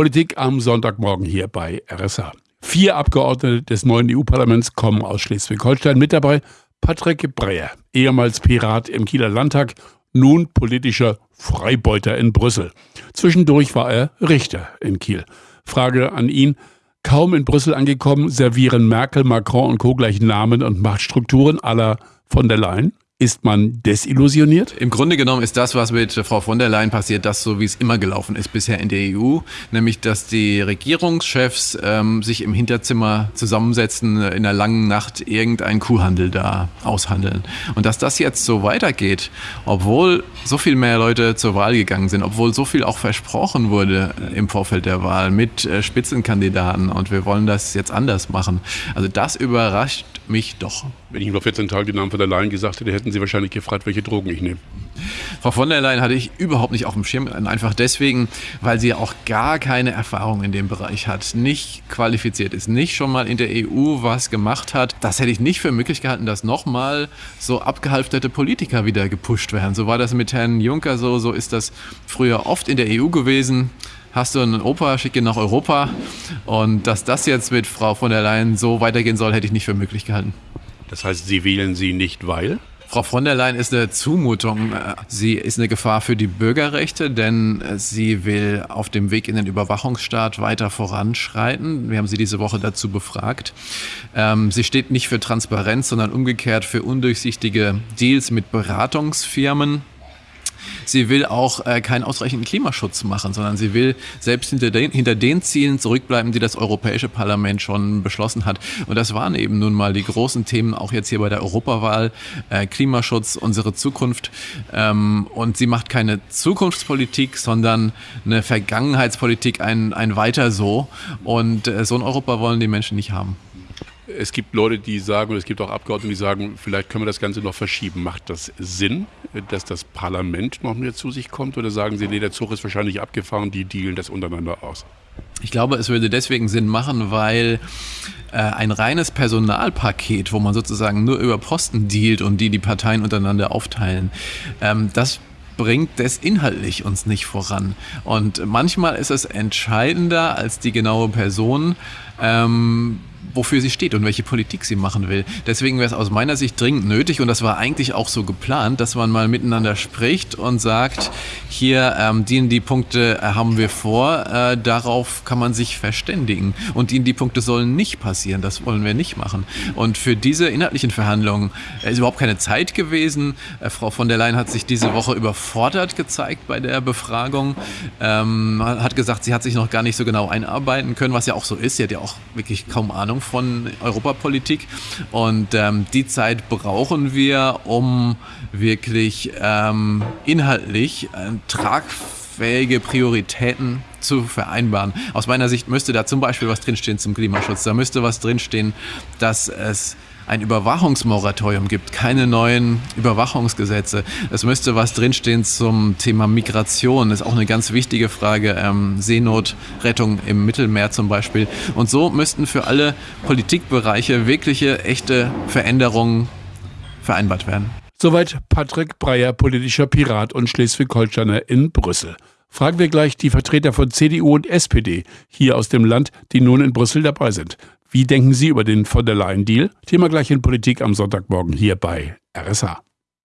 Politik am Sonntagmorgen hier bei RSA. Vier Abgeordnete des neuen EU-Parlaments kommen aus Schleswig-Holstein mit dabei. Patrick Breyer, ehemals Pirat im Kieler Landtag, nun politischer Freibeuter in Brüssel. Zwischendurch war er Richter in Kiel. Frage an ihn. Kaum in Brüssel angekommen, servieren Merkel, Macron und Co. gleich Namen und Machtstrukturen aller von der Leyen? Ist man desillusioniert? Im Grunde genommen ist das, was mit Frau von der Leyen passiert, das so, wie es immer gelaufen ist bisher in der EU, nämlich dass die Regierungschefs ähm, sich im Hinterzimmer zusammensetzen, in einer langen Nacht irgendeinen Kuhhandel da aushandeln. Und dass das jetzt so weitergeht, obwohl so viel mehr Leute zur Wahl gegangen sind, obwohl so viel auch versprochen wurde im Vorfeld der Wahl mit äh, Spitzenkandidaten und wir wollen das jetzt anders machen. Also das überrascht mich doch. Wenn ich ihm vor 14 Tagen den Namen von der Leyen gesagt hätte, hätten Sie wahrscheinlich gefragt, welche Drogen ich nehme. Frau von der Leyen hatte ich überhaupt nicht auf dem Schirm, einfach deswegen, weil sie auch gar keine Erfahrung in dem Bereich hat, nicht qualifiziert ist, nicht schon mal in der EU was gemacht hat. Das hätte ich nicht für möglich gehalten, dass nochmal so abgehalfterte Politiker wieder gepusht werden. So war das mit Herrn Juncker so, so ist das früher oft in der EU gewesen hast du einen Opa, schick ihn nach Europa. Und dass das jetzt mit Frau von der Leyen so weitergehen soll, hätte ich nicht für möglich gehalten. Das heißt, Sie wählen sie nicht, weil? Frau von der Leyen ist eine Zumutung. Sie ist eine Gefahr für die Bürgerrechte, denn sie will auf dem Weg in den Überwachungsstaat weiter voranschreiten. Wir haben sie diese Woche dazu befragt. Ähm, sie steht nicht für Transparenz, sondern umgekehrt für undurchsichtige Deals mit Beratungsfirmen. Sie will auch äh, keinen ausreichenden Klimaschutz machen, sondern sie will selbst hinter den, hinter den Zielen zurückbleiben, die das Europäische Parlament schon beschlossen hat. Und das waren eben nun mal die großen Themen, auch jetzt hier bei der Europawahl, äh, Klimaschutz, unsere Zukunft. Ähm, und sie macht keine Zukunftspolitik, sondern eine Vergangenheitspolitik, ein, ein Weiter so. Und äh, so ein Europa wollen die Menschen nicht haben. Es gibt Leute, die sagen, und es gibt auch Abgeordnete, die sagen, vielleicht können wir das Ganze noch verschieben. Macht das Sinn, dass das Parlament noch mehr zu sich kommt? Oder sagen Sie, nee, der Zug ist wahrscheinlich abgefahren, die dealen das untereinander aus? Ich glaube, es würde deswegen Sinn machen, weil äh, ein reines Personalpaket, wo man sozusagen nur über Posten dealt und die die Parteien untereinander aufteilen, ähm, das bringt das inhaltlich uns nicht voran. Und manchmal ist es entscheidender als die genaue Person. Ähm, wofür sie steht und welche Politik sie machen will. Deswegen wäre es aus meiner Sicht dringend nötig und das war eigentlich auch so geplant, dass man mal miteinander spricht und sagt, hier ähm, die die Punkte äh, haben wir vor, äh, darauf kann man sich verständigen und die die Punkte sollen nicht passieren, das wollen wir nicht machen. Und für diese inhaltlichen Verhandlungen ist überhaupt keine Zeit gewesen. Äh, Frau von der Leyen hat sich diese Woche überfordert gezeigt bei der Befragung, ähm, hat gesagt, sie hat sich noch gar nicht so genau einarbeiten können, was ja auch so ist. Sie hat ja auch wirklich kaum Ahnung von Europapolitik. Und ähm, die Zeit brauchen wir, um wirklich ähm, inhaltlich äh, tragfähige Prioritäten zu vereinbaren. Aus meiner Sicht müsste da zum Beispiel was drinstehen zum Klimaschutz. Da müsste was drinstehen, dass es ein Überwachungsmoratorium gibt, keine neuen Überwachungsgesetze. Es müsste was drinstehen zum Thema Migration. Das ist auch eine ganz wichtige Frage. Ähm, Seenotrettung im Mittelmeer zum Beispiel. Und so müssten für alle Politikbereiche wirkliche, echte Veränderungen vereinbart werden. Soweit Patrick Breyer, politischer Pirat und Schleswig-Holsteiner in Brüssel. Fragen wir gleich die Vertreter von CDU und SPD hier aus dem Land, die nun in Brüssel dabei sind. Wie denken Sie über den von der Leyen-Deal? Thema gleich in Politik am Sonntagmorgen hier bei RSA.